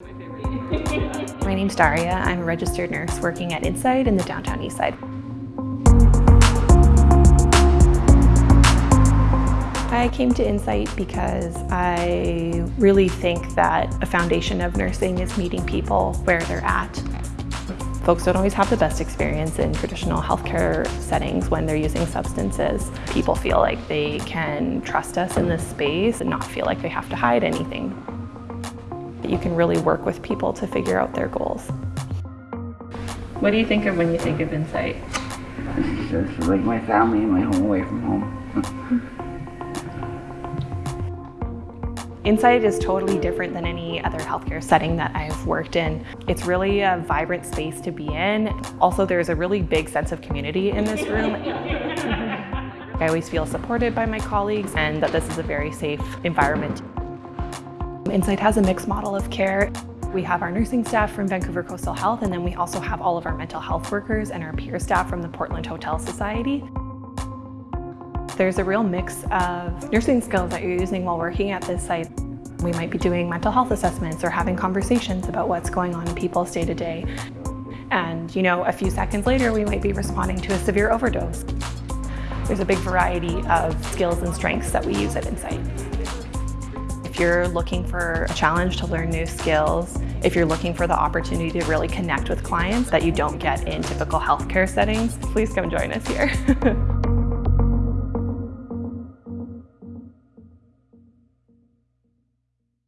My name's Daria. I'm a registered nurse working at Insite in the downtown east side. I came to Insite because I really think that a foundation of nursing is meeting people where they're at. Folks don't always have the best experience in traditional healthcare settings when they're using substances. People feel like they can trust us in this space and not feel like they have to hide anything. You can really work with people to figure out their goals. What do you think of when you think of Insite? It's just like my family and my home away from home. Insite is totally different than any other healthcare setting that I've worked in. It's really a vibrant space to be in. Also, there's a really big sense of community in this room. I always feel supported by my colleagues and that this is a very safe environment. Insite has a mixed model of care. We have our nursing staff from Vancouver Coastal Health and then we also have all of our mental health workers and our peer staff from the Portland Hotel Society. There's a real mix of nursing skills that you're using while working at this site. We might be doing mental health assessments or having conversations about what's going on in people's day to day. And you know, a few seconds later, we might be responding to a severe overdose. There's a big variety of skills and strengths that we use at Insite. If you're looking for a challenge to learn new skills, if you're looking for the opportunity to really connect with clients that you don't get in typical healthcare settings, please come join us here.